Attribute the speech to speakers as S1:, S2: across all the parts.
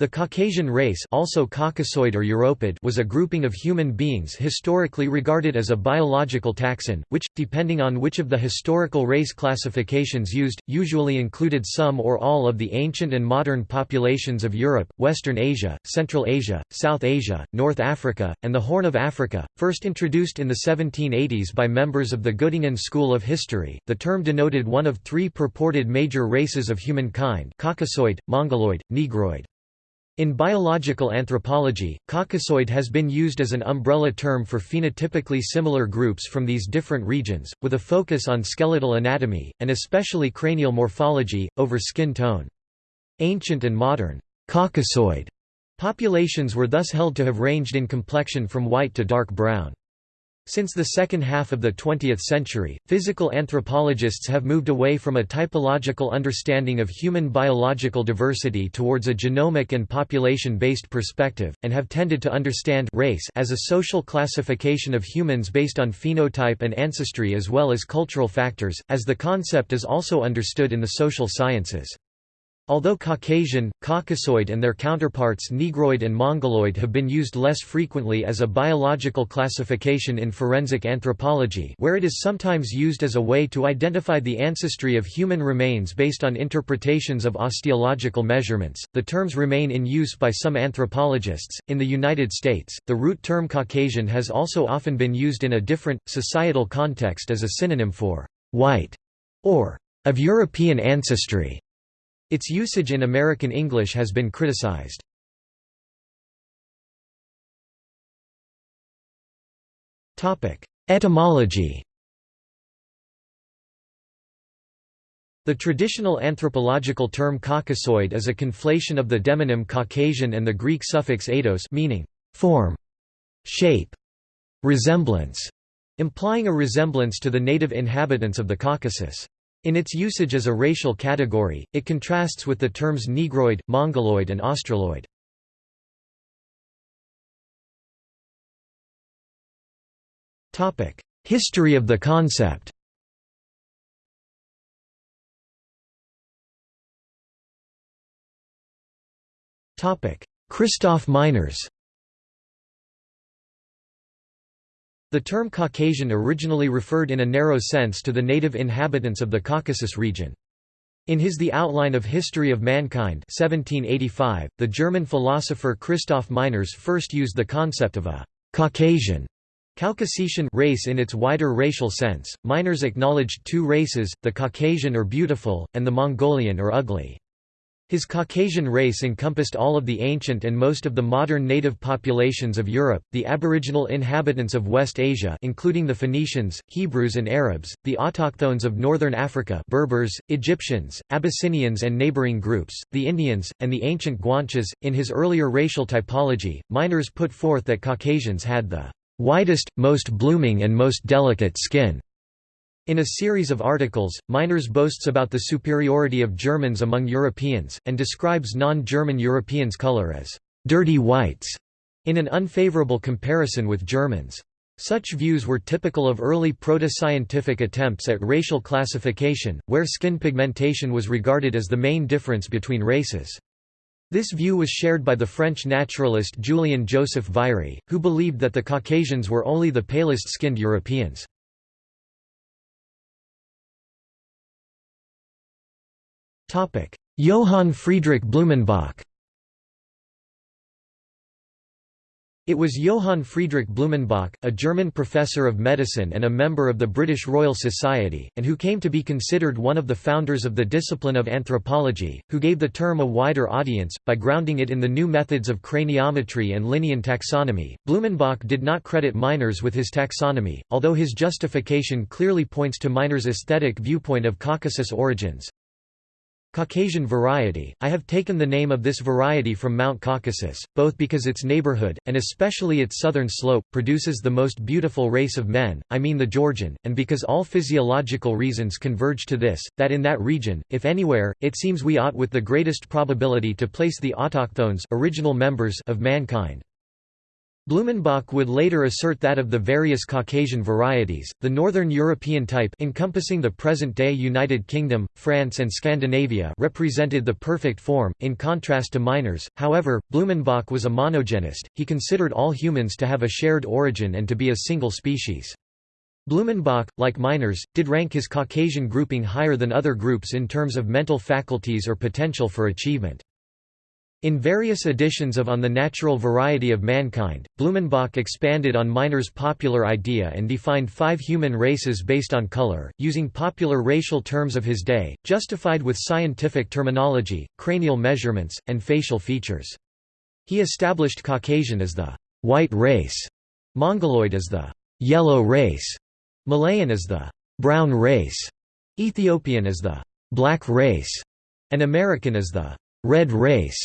S1: The Caucasian race also Caucasoid or Europid was a grouping of human beings historically regarded as a biological taxon, which, depending on which of the historical race classifications used, usually included some or all of the ancient and modern populations of Europe, Western Asia, Central Asia, South Asia, North Africa, and the Horn of Africa. First introduced in the 1780s by members of the Göttingen School of History, the term denoted one of three purported major races of humankind Caucasoid, Mongoloid, Negroid. In biological anthropology, Caucasoid has been used as an umbrella term for phenotypically similar groups from these different regions, with a focus on skeletal anatomy, and especially cranial morphology, over skin tone. Ancient and modern Caucasoid populations were thus held to have ranged in complexion from white to dark brown. Since the second half of the 20th century, physical anthropologists have moved away from a typological understanding of human biological diversity towards a genomic and population-based perspective, and have tended to understand race as a social classification of humans based on phenotype and ancestry as well as cultural factors, as the concept is also understood in the social sciences. Although Caucasian, Caucasoid and their counterparts Negroid and Mongoloid have been used less frequently as a biological classification in forensic anthropology where it is sometimes used as a way to identify the ancestry of human remains based on interpretations of osteological measurements, the terms remain in use by some anthropologists. In the United States, the root term Caucasian has also often been used in a different, societal context as a synonym for white or of European ancestry. Its usage in American English has been criticized. Etymology The traditional anthropological term Caucasoid is a conflation of the demonym Caucasian and the Greek suffix eidos meaning form, shape, resemblance, implying a resemblance to the native inhabitants of the Caucasus. In its usage as a racial category, it contrasts with the terms Negroid, Mongoloid and Australoid. History of the concept Christoph Meiners The term Caucasian originally referred in a narrow sense to the native inhabitants of the Caucasus region. In his The Outline of History of Mankind 1785, the German philosopher Christoph Meiners first used the concept of a «Caucasian» Caucasian race in its wider racial sense. Meiners acknowledged two races, the Caucasian or beautiful, and the Mongolian or ugly. His Caucasian race encompassed all of the ancient and most of the modern native populations of Europe, the aboriginal inhabitants of West Asia including the Phoenicians, Hebrews and Arabs, the autochthones of northern Africa Berbers, Egyptians, Abyssinians and neighboring groups, the Indians, and the ancient Guanches. In his earlier racial typology, Meiners put forth that Caucasians had the "...widest, most blooming and most delicate skin." In a series of articles, Meiners boasts about the superiority of Germans among Europeans, and describes non-German Europeans' color as «dirty whites» in an unfavorable comparison with Germans. Such views were typical of early proto-scientific attempts at racial classification, where skin pigmentation was regarded as the main difference between races. This view was shared by the French naturalist Julien Joseph Virey, who believed that the Caucasians were only the palest-skinned Europeans. Johann Friedrich Blumenbach It was Johann Friedrich Blumenbach, a German professor of medicine and a member of the British Royal Society, and who came to be considered one of the founders of the discipline of anthropology, who gave the term a wider audience, by grounding it in the new methods of craniometry and Linnean taxonomy. Blumenbach did not credit Meiners with his taxonomy, although his justification clearly points to Meiners' aesthetic viewpoint of Caucasus origins. Caucasian variety, I have taken the name of this variety from Mount Caucasus, both because its neighborhood, and especially its southern slope, produces the most beautiful race of men, I mean the Georgian, and because all physiological reasons converge to this, that in that region, if anywhere, it seems we ought with the greatest probability to place the autochthones original members of mankind. Blumenbach would later assert that of the various Caucasian varieties, the Northern European type encompassing the present-day United Kingdom, France and Scandinavia represented the perfect form, in contrast to Meiners. However, Blumenbach was a monogenist, he considered all humans to have a shared origin and to be a single species. Blumenbach, like Meiners, did rank his Caucasian grouping higher than other groups in terms of mental faculties or potential for achievement. In various editions of On the Natural Variety of Mankind, Blumenbach expanded on Meiners' popular idea and defined five human races based on color, using popular racial terms of his day, justified with scientific terminology, cranial measurements, and facial features. He established Caucasian as the white race, Mongoloid as the yellow race, Malayan as the brown race, Ethiopian as the black race, and American as the red race.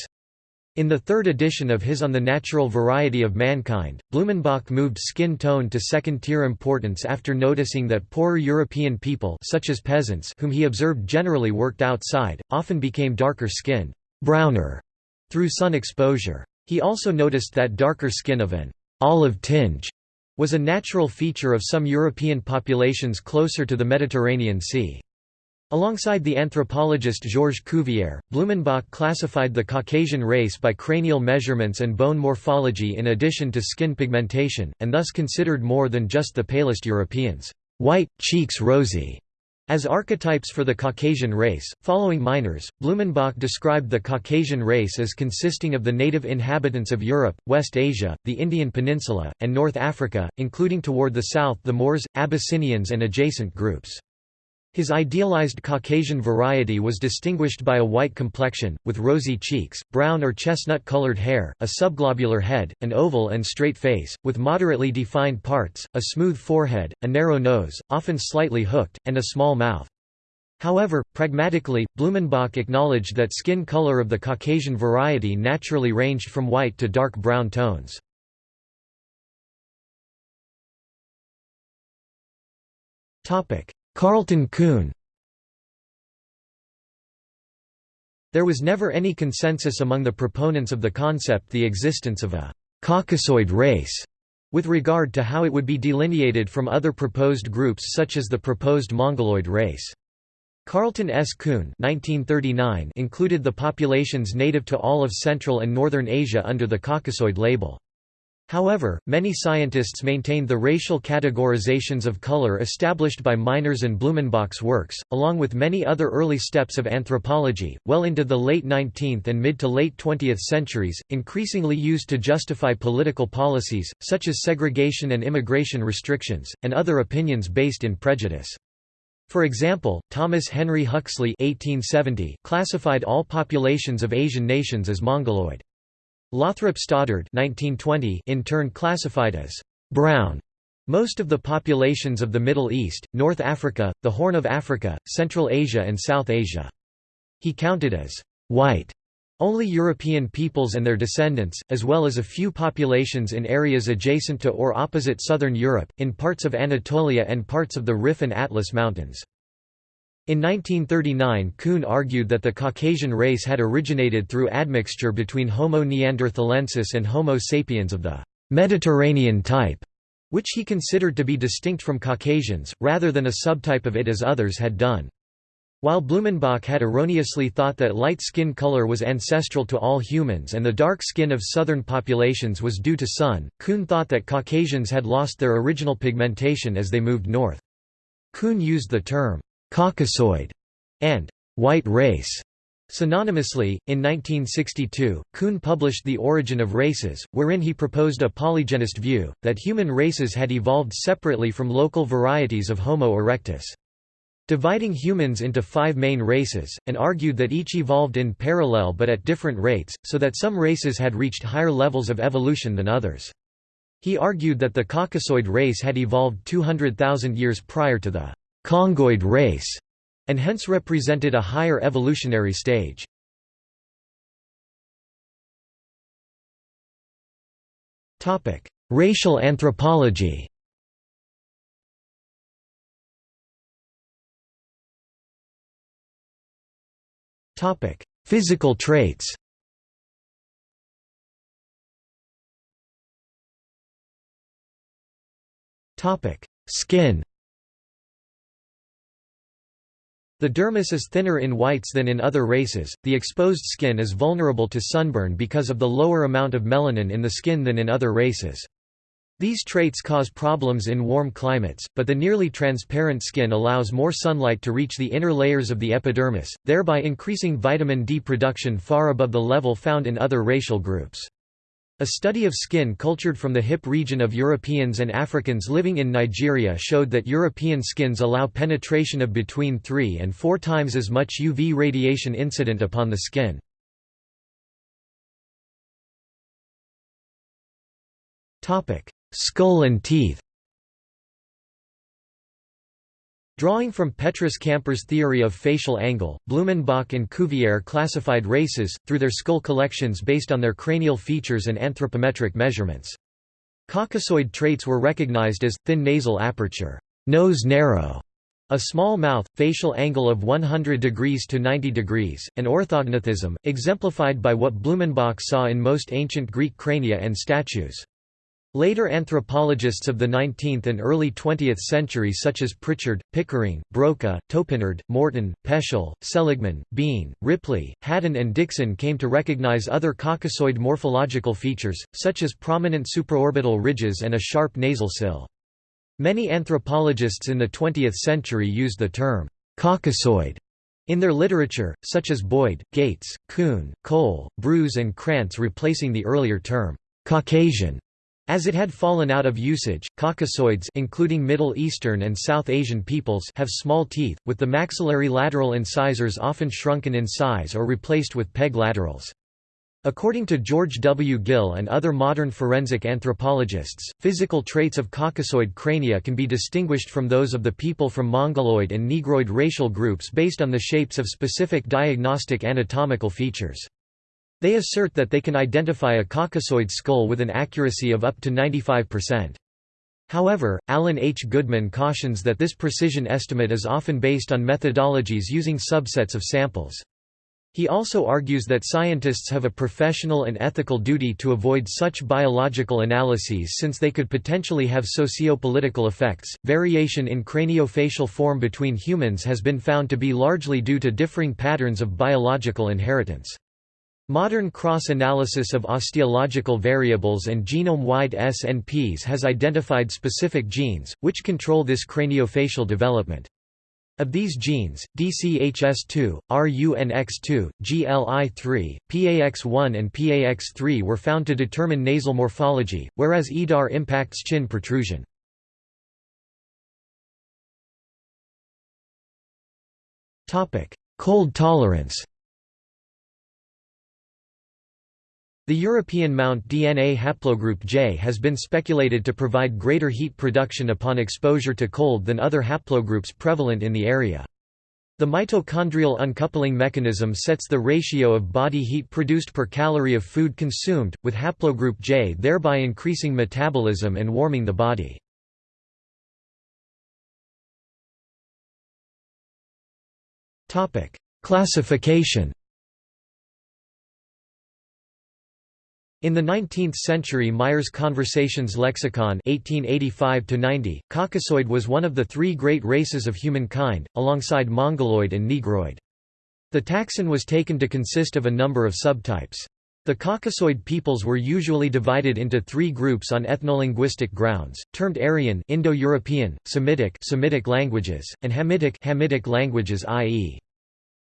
S1: In the third edition of his On the Natural Variety of Mankind, Blumenbach moved skin tone to second-tier importance after noticing that poorer European people such as peasants whom he observed generally worked outside, often became darker-skinned browner through sun exposure. He also noticed that darker skin of an olive tinge was a natural feature of some European populations closer to the Mediterranean Sea. Alongside the anthropologist Georges Cuvier, Blumenbach classified the Caucasian race by cranial measurements and bone morphology in addition to skin pigmentation, and thus considered more than just the palest Europeans, white, cheeks rosy, as archetypes for the Caucasian race. Following Meiners, Blumenbach described the Caucasian race as consisting of the native inhabitants of Europe, West Asia, the Indian Peninsula, and North Africa, including toward the south the Moors, Abyssinians, and adjacent groups. His idealized Caucasian variety was distinguished by a white complexion, with rosy cheeks, brown or chestnut-colored hair, a subglobular head, an oval and straight face, with moderately defined parts, a smooth forehead, a narrow nose, often slightly hooked, and a small mouth. However, pragmatically, Blumenbach acknowledged that skin color of the Caucasian variety naturally ranged from white to dark brown tones. Topic: Carleton Coon There was never any consensus among the proponents of the concept the existence of a «Caucasoid race» with regard to how it would be delineated from other proposed groups such as the proposed Mongoloid race. Carleton S. Coon 1939 included the populations native to all of Central and Northern Asia under the Caucasoid label. However, many scientists maintained the racial categorizations of color established by Meiners and Blumenbach's works, along with many other early steps of anthropology, well into the late 19th and mid to late 20th centuries, increasingly used to justify political policies, such as segregation and immigration restrictions, and other opinions based in prejudice. For example, Thomas Henry Huxley 1870 classified all populations of Asian nations as Mongoloid. Lothrop Stoddard 1920 in turn classified as brown most of the populations of the Middle East, North Africa, the Horn of Africa, Central Asia and South Asia. He counted as white only European peoples and their descendants, as well as a few populations in areas adjacent to or opposite southern Europe, in parts of Anatolia and parts of the Rif and Atlas Mountains. In 1939 Coon argued that the Caucasian race had originated through admixture between Homo neanderthalensis and Homo sapiens of the «Mediterranean type», which he considered to be distinct from Caucasians, rather than a subtype of it as others had done. While Blumenbach had erroneously thought that light skin color was ancestral to all humans and the dark skin of southern populations was due to sun, Coon thought that Caucasians had lost their original pigmentation as they moved north. Coon used the term Caucasoid, and white race. Synonymously, in 1962, Coon published The Origin of Races, wherein he proposed a polygenist view, that human races had evolved separately from local varieties of Homo erectus. Dividing humans into five main races, and argued that each evolved in parallel but at different rates, so that some races had reached higher levels of evolution than others. He argued that the Caucasoid race had evolved 200,000 years prior to the Congoid race, and hence represented a higher evolutionary stage. Topic: Racial anthropology. Topic: Physical traits. Topic: Skin The dermis is thinner in whites than in other races. The exposed skin is vulnerable to sunburn because of the lower amount of melanin in the skin than in other races. These traits cause problems in warm climates, but the nearly transparent skin allows more sunlight to reach the inner layers of the epidermis, thereby increasing vitamin D production far above the level found in other racial groups. A study of skin cultured from the hip region of Europeans and Africans living in Nigeria showed that European skins allow penetration of between 3 and 4 times as much UV radiation incident upon the skin. Skull and teeth Drawing from Petrus Camper's theory of facial angle, Blumenbach and Cuvier classified races, through their skull collections based on their cranial features and anthropometric measurements. Caucasoid traits were recognized as, thin nasal aperture, nose narrow, a small mouth, facial angle of 100 degrees to 90 degrees, and orthognathism, exemplified by what Blumenbach saw in most ancient Greek crania and statues. Later anthropologists of the 19th and early 20th century such as Pritchard, Pickering, Broca, Topinard, Morton, Peschel, Seligman, Bean, Ripley, Haddon and Dixon came to recognize other Caucasoid morphological features, such as prominent supraorbital ridges and a sharp nasal sill. Many anthropologists in the 20th century used the term «Caucasoid» in their literature, such as Boyd, Gates, Coon, Cole, Bruce and Krantz replacing the earlier term «Caucasian» As it had fallen out of usage, Caucasoids including Middle Eastern and South Asian peoples have small teeth, with the maxillary lateral incisors often shrunken in size or replaced with peg laterals. According to George W. Gill and other modern forensic anthropologists, physical traits of Caucasoid crania can be distinguished from those of the people from Mongoloid and Negroid racial groups based on the shapes of specific diagnostic anatomical features. They assert that they can identify a Caucasoid skull with an accuracy of up to 95%. However, Alan H. Goodman cautions that this precision estimate is often based on methodologies using subsets of samples. He also argues that scientists have a professional and ethical duty to avoid such biological analyses since they could potentially have socio-political effects. Variation in craniofacial form between humans has been found to be largely due to differing patterns of biological inheritance. Modern cross-analysis of osteological variables and genome-wide SNPs has identified specific genes, which control this craniofacial development. Of these genes, DCHS2, RUNX2, GLI3, PAX1 and PAX3 were found to determine nasal morphology, whereas EDAR impacts chin protrusion. Cold tolerance The European Mount DNA haplogroup J has been speculated to provide greater heat production upon exposure to cold than other haplogroups prevalent in the area. The mitochondrial uncoupling mechanism sets the ratio of body heat produced per calorie of food consumed, with haplogroup J thereby increasing metabolism and warming the body. Classification In the 19th century Meyers Konversations-Lexikon 1885 Caucasoid was one of the three great races of humankind, alongside Mongoloid and Negroid. The taxon was taken to consist of a number of subtypes. The Caucasoid peoples were usually divided into three groups on ethnolinguistic grounds, termed Aryan Indo-European, Semitic Semitic languages, and Hamitic Hamitic languages i.e.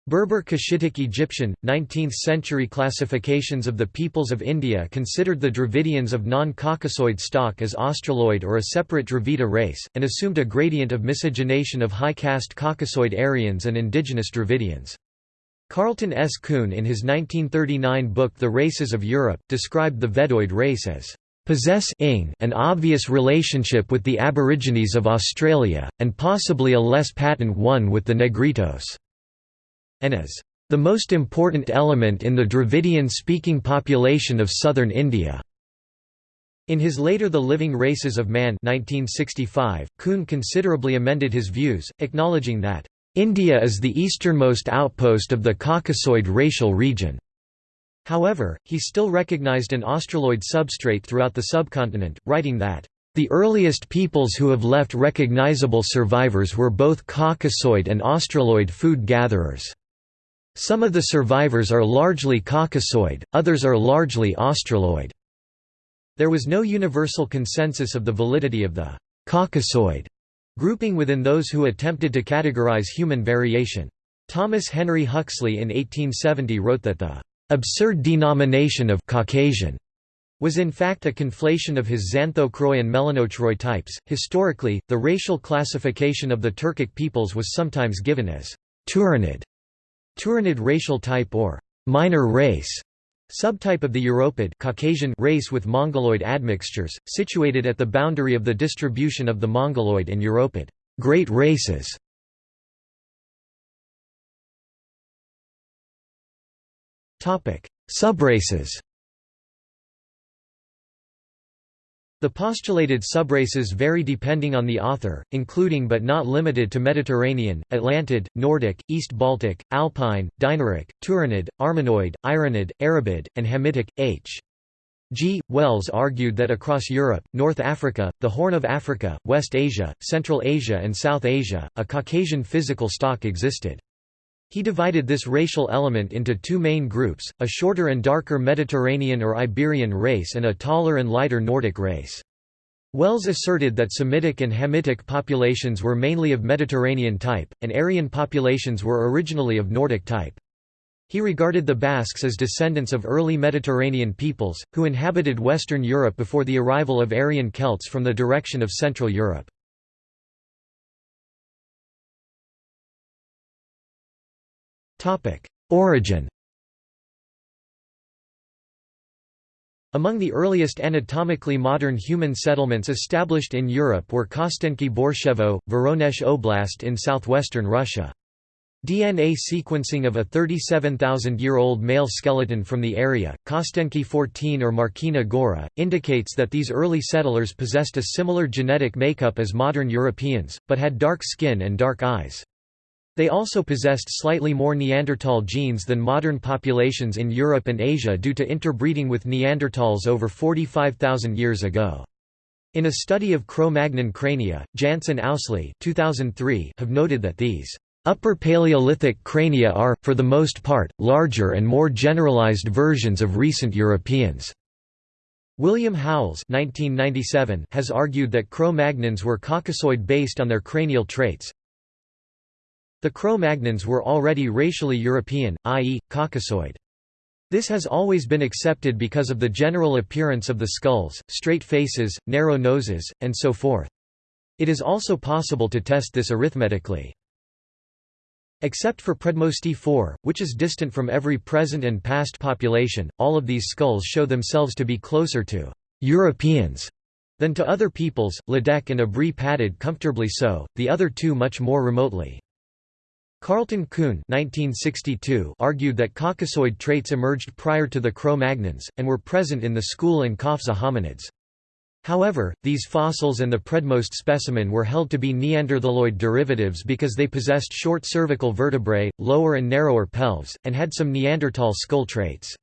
S1: Berber Cushitic Egyptian, 19th-century classifications of the peoples of India considered the Dravidians of non-Caucasoid stock as Australoid or a separate Dravida race, and assumed a gradient of miscegenation of high-caste Caucasoid Aryans and indigenous Dravidians. Carleton S. Coon in his 1939 book The Races of Europe, described the Veddoid race as possess an obvious relationship with the Aborigines of Australia, and possibly a less patent one with the Negritos and as the most important element in the Dravidian-speaking population of southern India. In his later The Living Races of Man 1965, Coon considerably amended his views, acknowledging that, "...India is the easternmost outpost of the Caucasoid racial region." However, he still recognized an Australoid substrate throughout the subcontinent, writing that, The earliest peoples who have left recognizable survivors were both Caucasoid and Australoid food gatherers. Some of the survivors are largely Caucasoid, others are largely Australoid. There was no universal consensus of the validity of the Caucasoid grouping within those who attempted to categorize human variation. Thomas Henry Huxley in 1870 wrote that the absurd denomination of Caucasian was in fact a conflation of his Xanthochroi and Melanochroi types. Historically, the racial classification of the Turkic peoples was sometimes given as Turanid, Turanid racial type or minor race, subtype of the Europid Caucasian race with Mongoloid admixtures, situated at the boundary of the distribution of the Mongoloid and Europid great races. Topic: Subraces. The postulated subraces vary depending on the author, including but not limited to Mediterranean, Atlantid, Nordic, East Baltic, Alpine, Dinaric, Turanid, Armenoid, Iranid, Arabid, and Hamitic. H. G. Wells argued that across Europe, North Africa, the Horn of Africa, West Asia, Central Asia and South Asia, a Caucasian physical stock existed. He divided this racial element into two main groups, a shorter and darker Mediterranean or Iberian race and a taller and lighter Nordic race. Wells asserted that Semitic and Hamitic populations were mainly of Mediterranean type, and Aryan populations were originally of Nordic type. He regarded the Basques as descendants of early Mediterranean peoples, who inhabited Western Europe before the arrival of Aryan Celts from the direction of Central Europe. Origin Among the earliest anatomically modern human settlements established in Europe were Kostenki Borshevo, Voronezh Oblast in southwestern Russia. DNA sequencing of a 37,000-year-old male skeleton from the area, Kostenki 14 or Markina Gora, indicates that these early settlers possessed a similar genetic makeup as modern Europeans, but had dark skin and dark eyes. They also possessed slightly more Neanderthal genes than modern populations in Europe and Asia due to interbreeding with Neanderthals over 45,000 years ago. In a study of Cro-Magnon crania, Jantz and Ousley 2003 have noted that these Upper Paleolithic crania are, for the most part, larger and more generalized versions of recent Europeans. William Howells has argued that Cro-Magnons were Caucasoid based on their cranial traits, the Cro-Magnons were already racially European, i.e., Caucasoid. This has always been accepted because of the general appearance of the skulls, straight faces, narrow noses, and so forth. It is also possible to test this arithmetically. Except for Predmosty 4, which is distant from every present and past population, all of these skulls show themselves to be closer to Europeans than to other peoples, Ledeck and Abri Pataud comfortably so, the other two much more remotely. Carleton Coon argued that Caucasoid traits emerged prior to the Cro-Magnons, and were present in the Skhul and Qafzeh hominids. However, these fossils and the predmost specimen were held to be Neanderthaloid derivatives because they possessed short cervical vertebrae, lower and narrower pelves, and had some Neanderthal skull traits.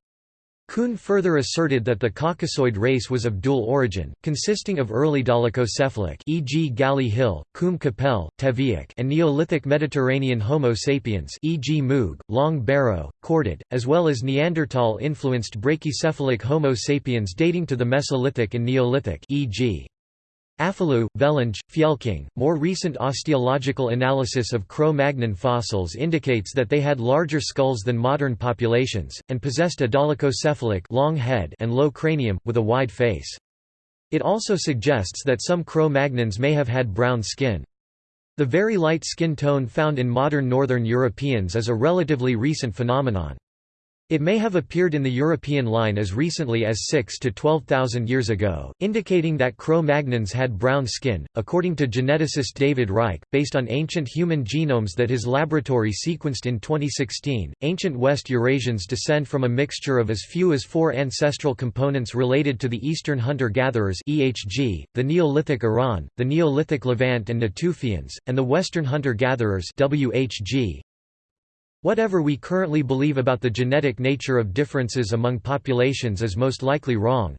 S1: Coon further asserted that the Caucasoid race was of dual origin, consisting of early dolichocephalic e.g. Galley Hill, Combe Capelle, Téviec and Neolithic Mediterranean Homo sapiens e.g. Muge, Long Barrow, Corded, as well as Neanderthal-influenced brachycephalic Homo sapiens dating to the Mesolithic and Neolithic e.g. Afalou, Vellange, Fjelking. More recent osteological analysis of Cro-Magnon fossils indicates that they had larger skulls than modern populations, and possessed a dolichocephalic long head and low cranium, with a wide face. It also suggests that some Cro-Magnons may have had brown skin. The very light skin tone found in modern northern Europeans is a relatively recent phenomenon. It may have appeared in the European line as recently as 6 to 12,000 years ago, indicating that Cro-Magnons had brown skin, according to geneticist David Reich, based on ancient human genomes that his laboratory sequenced in 2016. Ancient West Eurasians descend from a mixture of as few as four ancestral components related to the Eastern hunter-gatherers (EHG), the Neolithic Iran, the Neolithic Levant and Natufians, and the Western hunter-gatherers (WHG). Whatever we currently believe about the genetic nature of differences among populations is most likely wrong.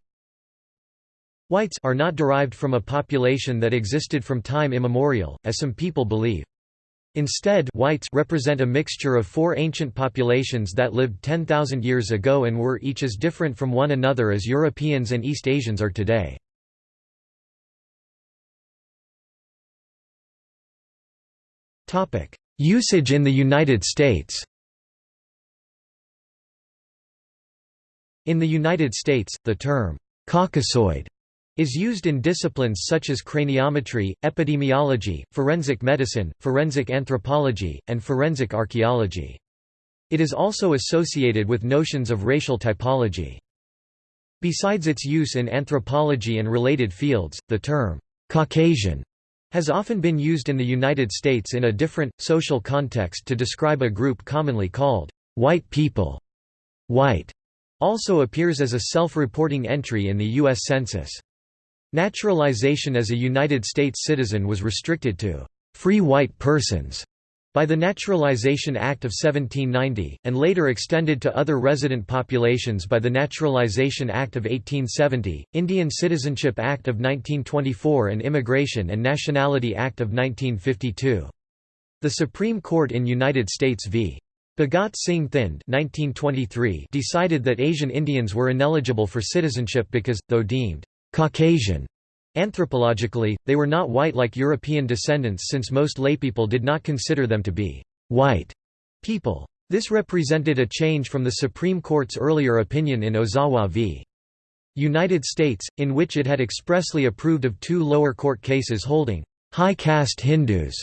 S1: Whites are not derived from a population that existed from time immemorial, as some people believe. Instead whites represent a mixture of four ancient populations that lived 10,000 years ago and were each as different from one another as Europeans and East Asians are today. Usage in the United States In the United States, the term, «Caucasoid» is used in disciplines such as craniometry, epidemiology, forensic medicine, forensic anthropology, and forensic archaeology. It is also associated with notions of racial typology. Besides its use in anthropology and related fields, the term, Caucasian, has often been used in the United States in a different, social context to describe a group commonly called, white people. White also appears as a self-reporting entry in the U.S. Census. Naturalization as a United States citizen was restricted to free white persons by the Naturalization Act of 1790, and later extended to other resident populations by the Naturalization Act of 1870, Indian Citizenship Act of 1924 and Immigration and Nationality Act of 1952. The Supreme Court in United States v. Bhagat Singh Thind 1923 decided that Asian Indians were ineligible for citizenship because, though deemed Caucasian. Anthropologically, they were not white like European descendants since most laypeople did not consider them to be white people. This represented a change from the Supreme Court's earlier opinion in Ozawa v. United States, in which it had expressly approved of two lower court cases holding high caste Hindus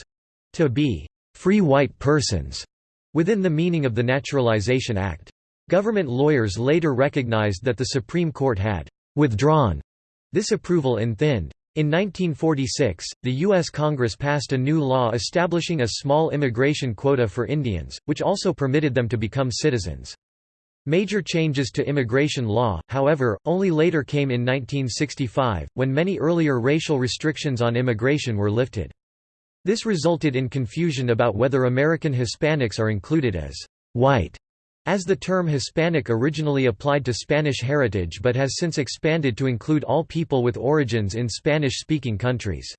S1: to be free white persons within the meaning of the Naturalization Act. Government lawyers later recognized that the Supreme Court had withdrawn this approval in Thind. In 1946, the U.S. Congress passed a new law establishing a small immigration quota for Indians, which also permitted them to become citizens. Major changes to immigration law, however, only later came in 1965, when many earlier racial restrictions on immigration were lifted. This resulted in confusion about whether American Hispanics are included as white as the term Hispanic originally applied to Spanish heritage but has since expanded to include all people with origins in Spanish-speaking countries.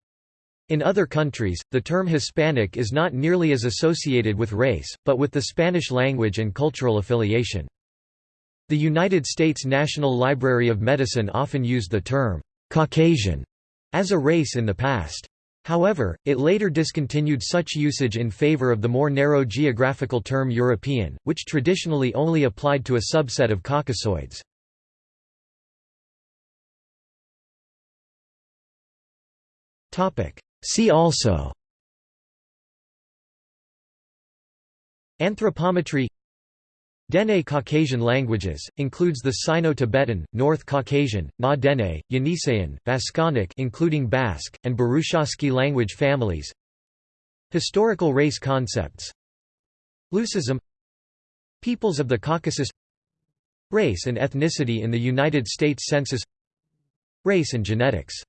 S1: In other countries, the term Hispanic is not nearly as associated with race, but with the Spanish language and cultural affiliation. The United States National Library of Medicine often used the term Caucasian as a race in the past. However, it later discontinued such usage in favor of the more narrow geographical term European, which traditionally only applied to a subset of Caucasoids. See also Anthropometry Dene Caucasian languages, includes the Sino-Tibetan, North Caucasian, Na Dene, Yeniseian, including Basque, and Burushaski language families. Historical race concepts. Leucism Peoples of the Caucasus. Race and ethnicity in the United States Census. Race and genetics